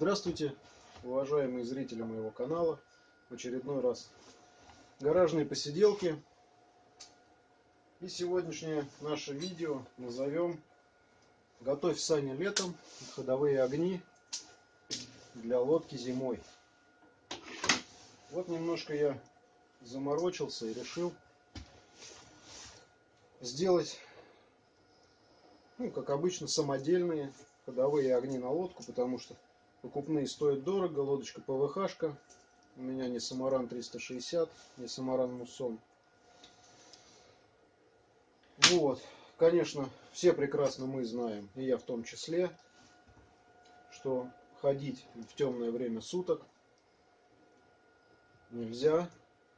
Здравствуйте, уважаемые зрители моего канала. В очередной раз гаражные посиделки. И сегодняшнее наше видео назовем Готовь сани летом, ходовые огни для лодки зимой. Вот немножко я заморочился и решил сделать, ну, как обычно, самодельные ходовые огни на лодку, потому что покупные стоят дорого, лодочка ПВХшка, у меня не Самаран 360, не Самаран Муссон. Вот, конечно, все прекрасно мы знаем, и я в том числе, что ходить в темное время суток нельзя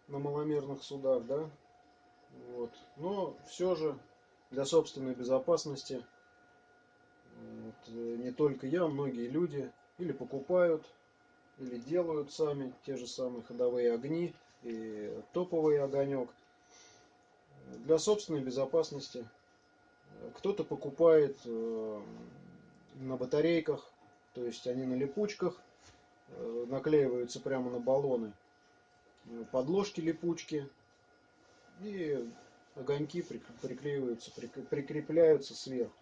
на маломерных судах, да, вот. Но все же для собственной безопасности вот, не только я, многие люди или покупают, или делают сами те же самые ходовые огни и топовый огонек. Для собственной безопасности кто-то покупает э, на батарейках, то есть они на липучках, э, наклеиваются прямо на баллоны, подложки липучки, и огоньки приклеиваются, прикрепляются сверху.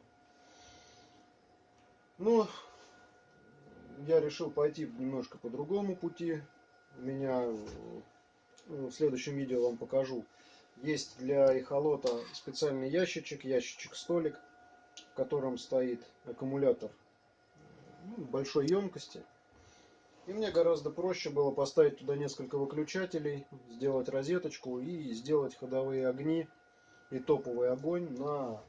Но я решил пойти немножко по другому пути. У меня ну, в следующем видео вам покажу. Есть для эхолота специальный ящичек, ящичек-столик, в котором стоит аккумулятор ну, большой емкости. И мне гораздо проще было поставить туда несколько выключателей, сделать розеточку и сделать ходовые огни и топовый огонь на,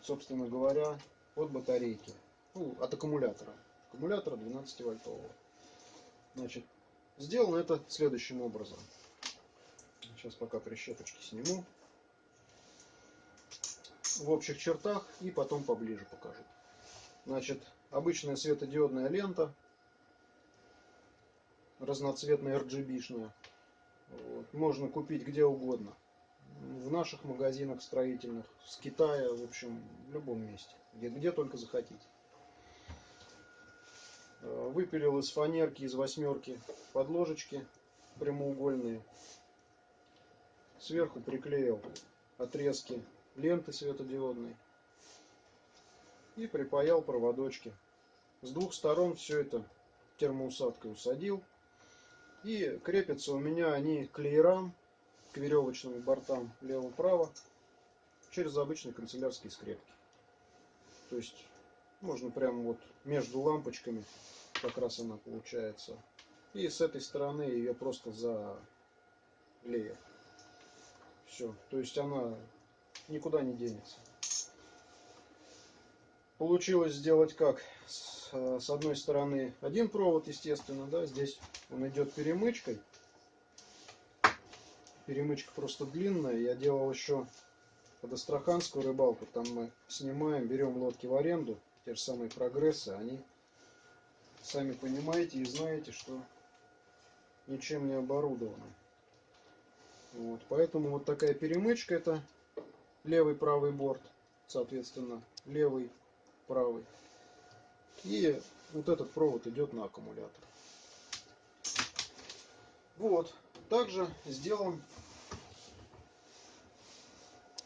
собственно говоря, от батарейки ну, от аккумулятора. Аккумулятора 12 вольтового. Значит, сделано это следующим образом. Сейчас пока прищепочки сниму. В общих чертах и потом поближе покажу. Значит, обычная светодиодная лента. Разноцветная RGB-шная. Вот. Можно купить где угодно. В наших магазинах строительных, с Китая, в общем, в любом месте. Где, где только захотите. Э, выпилил из фанерки, из восьмерки подложечки прямоугольные. Сверху приклеил отрезки ленты светодиодной. И припаял проводочки. С двух сторон все это термоусадкой усадил. И крепятся у меня они к леерам, к веревочным бортам лево-право, через обычные канцелярские скрепки. То есть можно прямо вот между лампочками как раз она получается. И с этой стороны ее просто за леер. Все. То есть она никуда не денется. Получилось сделать как? С, с одной стороны один провод, естественно, да, здесь он идет перемычкой. Перемычка просто длинная. Я делал еще под астраханскую рыбалку. Там мы снимаем, берем лодки в аренду. Те же самые прогрессы, они сами понимаете и знаете, что ничем не оборудовано. Вот, поэтому вот такая перемычка это левый правый борт, соответственно, левый правый. И вот этот провод идет на аккумулятор. Вот, также сделан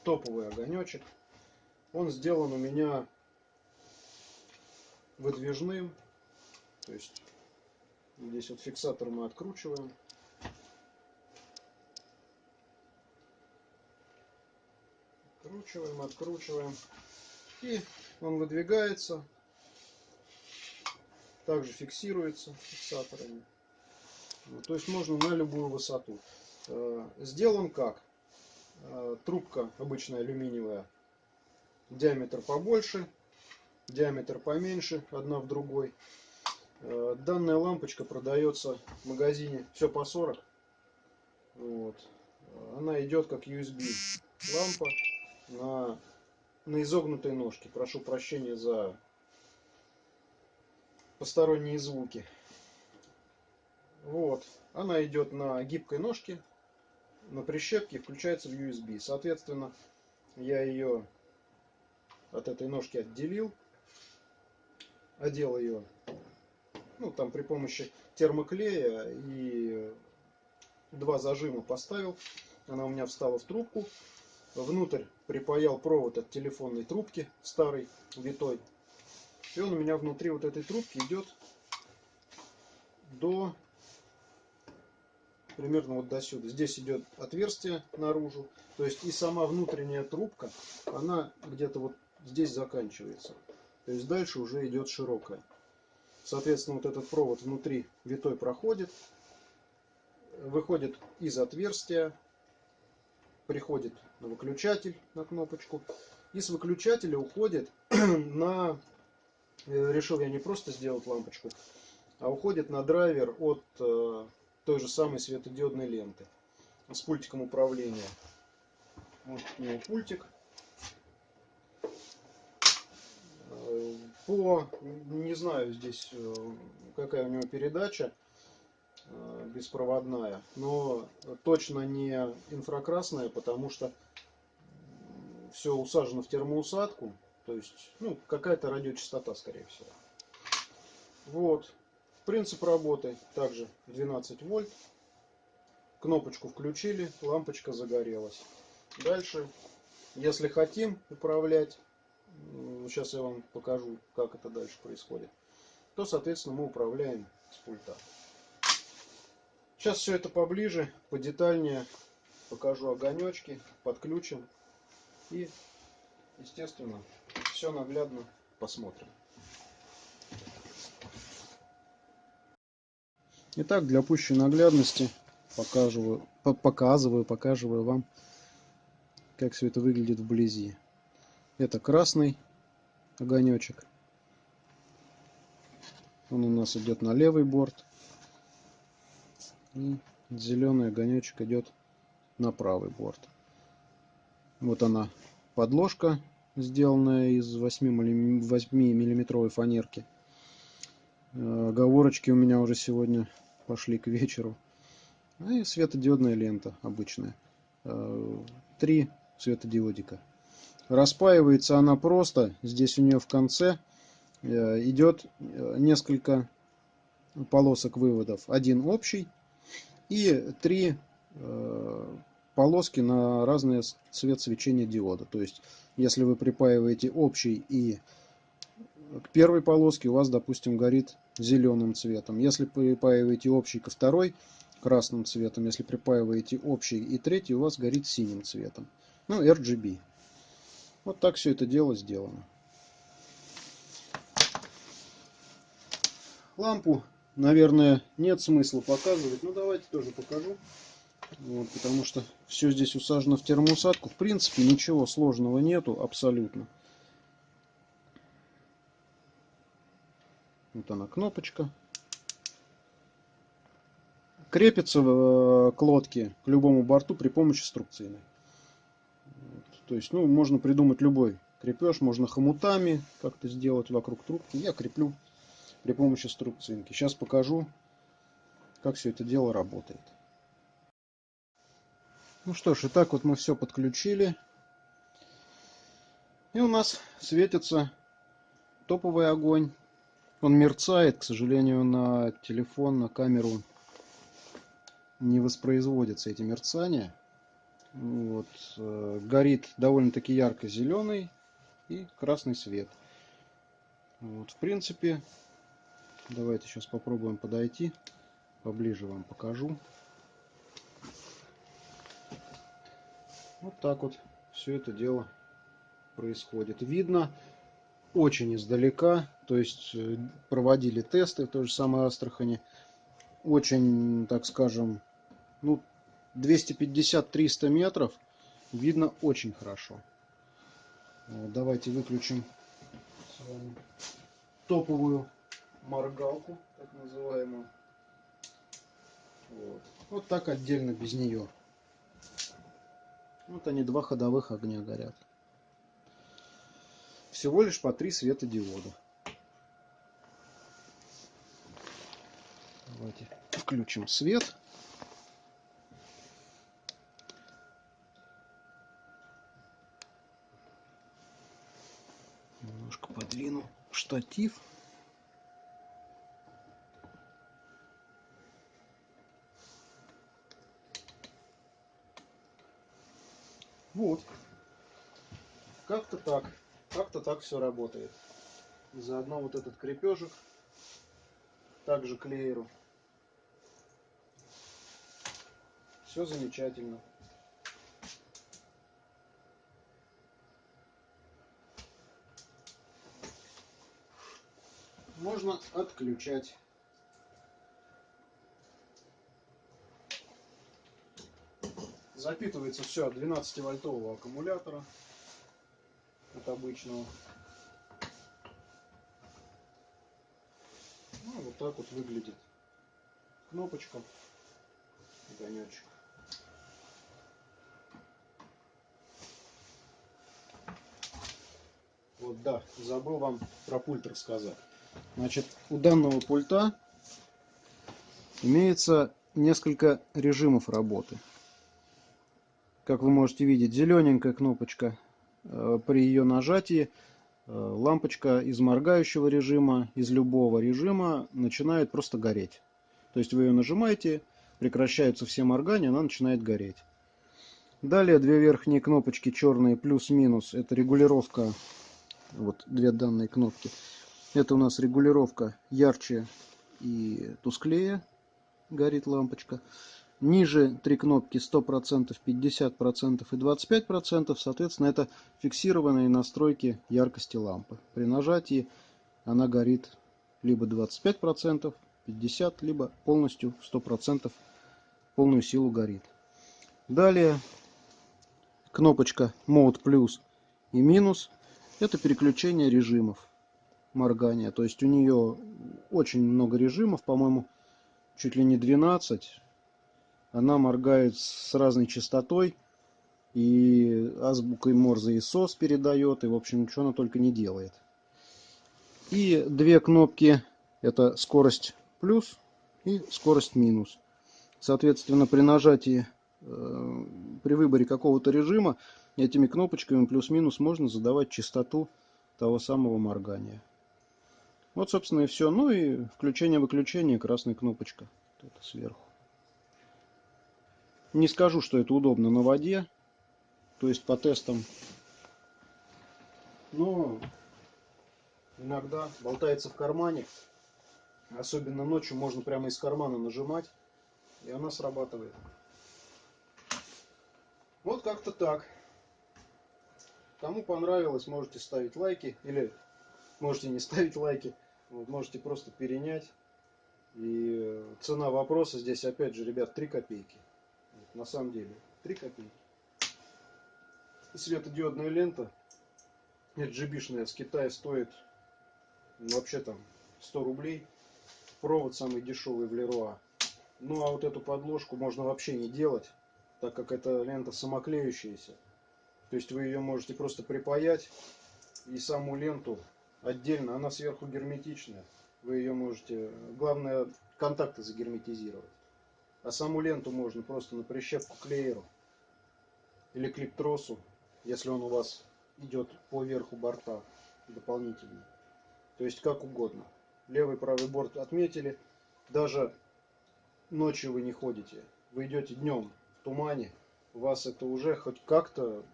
топовый огонечек. Он сделан у меня выдвижным то есть здесь вот фиксатор мы откручиваем. Откручиваем, откручиваем. И он выдвигается. Также фиксируется фиксаторами. то есть можно на любую высоту. Э, сделан как? Э, трубка обычная алюминиевая. Диаметр побольше, диаметр поменьше, одна в другой. Э, данная лампочка продается в магазине все по 40. Вот. Она идет как USB лампа на, на изогнутой ножке. Прошу прощения за посторонние звуки. Вот. Она идет на гибкой ножке, на прищепке, включается в USB. Соответственно, я ее от этой ножки отделил, одел ее ну там при помощи термоклея и два зажима поставил. Она у меня встала в трубку. Внутрь припаял провод от телефонной трубки старый, витой. И он у меня внутри вот этой трубки идет до примерно вот до сюда. Здесь идет отверстие наружу. То есть и сама внутренняя трубка, она где-то вот здесь заканчивается. То есть дальше уже идет широкая. Соответственно, вот этот провод внутри витой проходит, выходит из отверстия, приходит на выключатель, на кнопочку. И с выключателя уходит на... Э, решил я не просто сделать лампочку, а уходит на драйвер от э, той же самой светодиодной ленты с пультиком управления. Вот у него пультик. Э, по, не знаю здесь э, какая у него передача э, беспроводная, но точно не инфракрасная, потому что все усажено в термоусадку, то есть ну, какая-то радиочастота, скорее всего. Вот. Принцип работы также 12 вольт. Кнопочку включили, лампочка загорелась. Дальше, если хотим управлять, сейчас я вам покажу, как это дальше происходит, то, соответственно, мы управляем с пульта. Сейчас все это поближе, подетальнее покажу огонечки, подключим и, естественно, все наглядно посмотрим. Итак, для пущей наглядности показываю, показываю, показываю вам, как все это выглядит вблизи. Это красный огонечек. Он у нас идет на левый борт. И зеленый огонечек идет на правый борт. Вот она подложка, сделанная из 8 миллиметровой фанерки. Э, оговорочки у меня уже сегодня пошли к вечеру. Ну и светодиодная лента обычная. Э, три светодиодика. Распаивается она просто. Здесь у нее в конце э, идет э, несколько полосок выводов. Один общий и три полоски на разный цвет свечения диода. То есть, если вы припаиваете общий и к первой полоске у вас, допустим, горит зеленым цветом. Если припаиваете общий ко второй, красным цветом. Если припаиваете общий и третий, у вас горит синим цветом. Ну, RGB. Вот так все это дело сделано. Лампу, наверное, нет смысла показывать. Ну, давайте тоже покажу. Вот, потому что все здесь усажено в термоусадку. В принципе, ничего сложного нету абсолютно. Вот она кнопочка. Крепится э, к лодке, к любому борту при помощи струбцины. То есть, ну, можно придумать любой крепеж, можно хомутами как-то сделать вокруг трубки. Я креплю при помощи струбцинки. Сейчас покажу, как все это дело работает. Ну что ж, и так вот мы все подключили. И у нас светится топовый огонь. Он мерцает, к сожалению, на телефон, на камеру не воспроизводятся эти мерцания. Вот. Э, горит довольно-таки ярко зеленый и красный свет. Вот. В принципе, давайте сейчас попробуем подойти. Поближе вам покажу. Вот так вот все это дело происходит. Видно, очень издалека, то есть э, проводили тесты в той же самой Астрахани. Очень, так скажем, ну, 250-300 метров видно очень хорошо. Давайте выключим топовую моргалку, так называемую. Вот. вот так отдельно без нее. Вот они два ходовых огня горят всего лишь по три светодиода. Давайте включим свет. штатив Вот. Как-то так. Как-то так все работает. Заодно вот этот крепежик также клееру. Все замечательно. Можно отключать. Запитывается все от 12 вольтового аккумулятора от обычного. Ну, вот так вот выглядит кнопочка, огонечек. Вот, да, забыл вам про пульт рассказать. Значит, у данного пульта имеется несколько режимов работы. Как вы можете видеть, зелененькая кнопочка э, при ее нажатии э, лампочка из моргающего режима, из любого режима начинает просто гореть. То есть вы ее нажимаете, прекращаются все моргания, она начинает гореть. Далее две верхние кнопочки черные плюс-минус, это регулировка, вот две данные кнопки. Это у нас регулировка ярче и тусклее горит лампочка. Ниже три кнопки 100%, 50% и 25%. Соответственно, это фиксированные настройки яркости лампы. При нажатии она горит либо 25%, 50%, либо полностью 100% полную силу горит. Далее кнопочка Mode плюс и минус. Это переключение режимов моргания. То есть у нее очень много режимов, по-моему, чуть ли не 12. Она моргает с разной частотой. И азбукой Морзе и СОС передает. И, в общем, что она только не делает. И две кнопки. Это скорость плюс и скорость минус. Соответственно, при нажатии, э, при выборе какого-то режима, этими кнопочками плюс-минус можно задавать частоту того самого моргания. Вот, собственно, и все. Ну и включение-выключение, красная кнопочка. Вот сверху. Не скажу, что это удобно на воде. То есть по тестам. Но иногда болтается в кармане. Особенно ночью можно прямо из кармана нажимать. И она срабатывает. Вот как-то так. Кому понравилось, можете ставить лайки. Или можете не ставить лайки. Вот, можете просто перенять. И цена вопроса здесь, опять же, ребят, 3 копейки. На самом деле, 3 копейки. Светодиодная лента RGB-шная с Китая стоит ну, вообще там 100 рублей. Провод самый дешевый в Леруа. Ну а вот эту подложку можно вообще не делать, так как эта лента самоклеющаяся. То есть вы ее можете просто припаять и саму ленту отдельно, она сверху герметичная. Вы ее можете, главное, контакты загерметизировать. А саму ленту можно просто на прищепку клееру или клиптросу, если он у вас идет по верху борта дополнительно. То есть как угодно. Левый правый борт отметили. Даже ночью вы не ходите. Вы идете днем в тумане. Вас это уже хоть как-то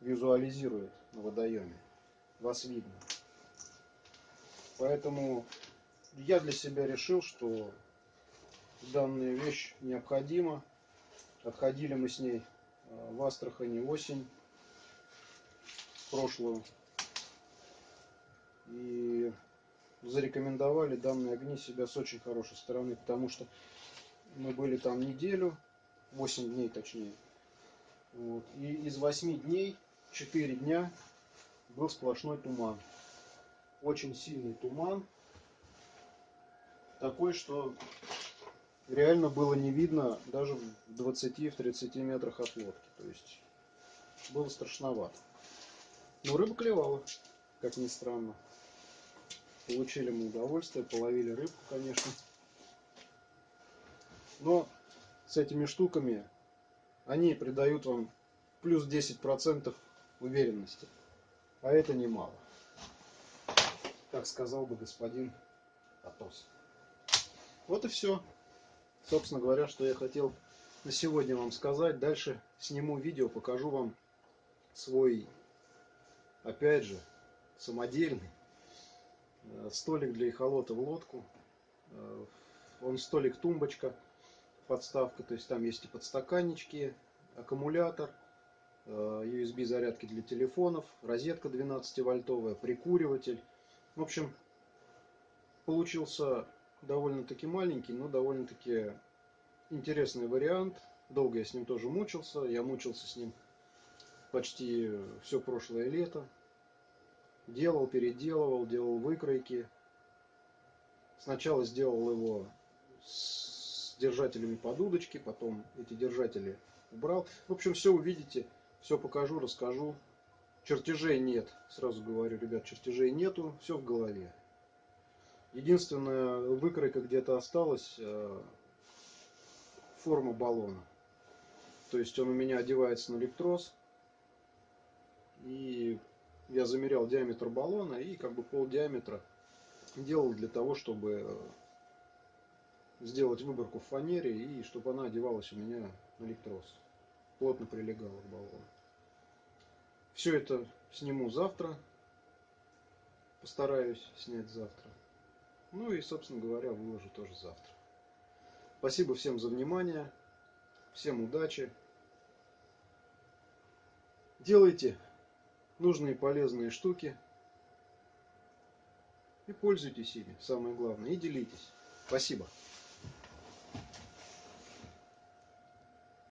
визуализирует на водоеме. Вас видно. Поэтому я для себя решил, что данная вещь необходима. Отходили мы с ней э, в Астрахани осень прошлую. И зарекомендовали данные огни себя с очень хорошей стороны, потому что мы были там неделю, 8 дней точнее. Вот. И из 8 дней 4 дня был сплошной туман очень сильный туман. Такой, что реально было не видно даже в 20-30 метрах от лодки. То есть было страшновато. Но рыба клевала, как ни странно. Получили мы удовольствие, половили рыбку, конечно. Но с этими штуками они придают вам плюс 10% уверенности. А это немало как сказал бы господин Атос. Вот и все. Собственно говоря, что я хотел на сегодня вам сказать. Дальше сниму видео, покажу вам, свой, опять же, самодельный э, столик для эхолота в лодку. Э, он столик-тумбочка, подставка, то есть там есть и подстаканнички, аккумулятор, USB зарядки для телефонов, розетка 12-вольтовая, прикуриватель. В общем, получился довольно-таки маленький, но довольно-таки интересный вариант. Долго я с ним тоже мучился. Я мучился с ним почти все прошлое лето. Делал, переделывал, делал выкройки. Сначала сделал его с держателями под удочки, потом эти держатели убрал. В общем, все увидите, все покажу, расскажу. Чертежей нет, сразу говорю, ребят, чертежей нету, все в голове. Единственная выкройка где-то осталась, э, форма баллона. То есть он у меня одевается на электрос. И я замерял диаметр баллона и как бы пол диаметра делал для того, чтобы сделать выборку в фанере и чтобы она одевалась у меня на электрос. Плотно прилегала к баллону. Все это сниму завтра. Постараюсь снять завтра. Ну и, собственно говоря, выложу тоже завтра. Спасибо всем за внимание. Всем удачи. Делайте нужные полезные штуки. И пользуйтесь ими, самое главное. И делитесь. Спасибо.